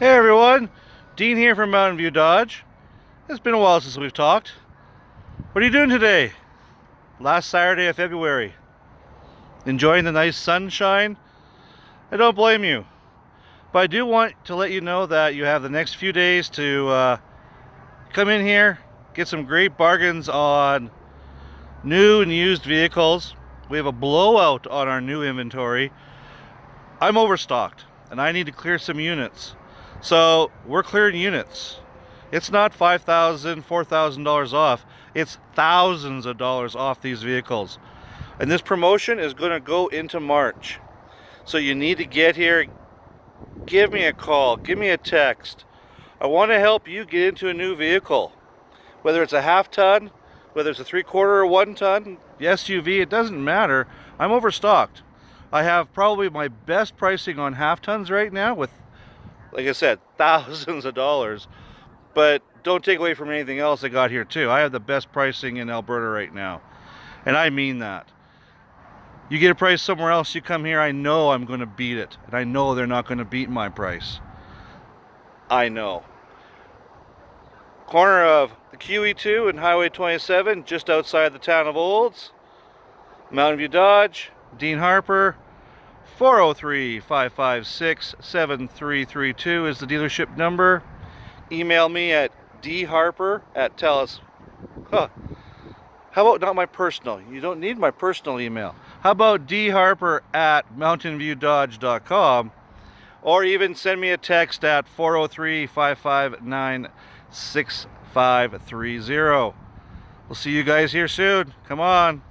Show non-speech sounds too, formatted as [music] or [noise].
Hey everyone, Dean here from Mountain View Dodge. It's been a while since we've talked. What are you doing today? Last Saturday of February. Enjoying the nice sunshine? I don't blame you. But I do want to let you know that you have the next few days to uh, come in here, get some great bargains on new and used vehicles. We have a blowout on our new inventory. I'm overstocked and I need to clear some units. So we're clearing units. It's not $5,000, $4,000 off. It's thousands of dollars off these vehicles. And this promotion is going to go into March. So you need to get here. Give me a call. Give me a text. I want to help you get into a new vehicle. Whether it's a half ton, whether it's a three quarter or one ton, SUV, it doesn't matter. I'm overstocked. I have probably my best pricing on half tons right now with, like I said, [laughs] thousands of dollars. But don't take away from anything else I got here too. I have the best pricing in Alberta right now. And I mean that. You get a price somewhere else, you come here, I know I'm going to beat it. And I know they're not going to beat my price. I know corner of the QE2 and Highway 27, just outside the town of Olds. Mountain View Dodge, Dean Harper, 403-556-7332 is the dealership number. Email me at dharper at telus. Huh. How about not my personal? You don't need my personal email. How about dharper at mountainviewdodge.com or even send me a text at 403 559 6530. We'll see you guys here soon. Come on.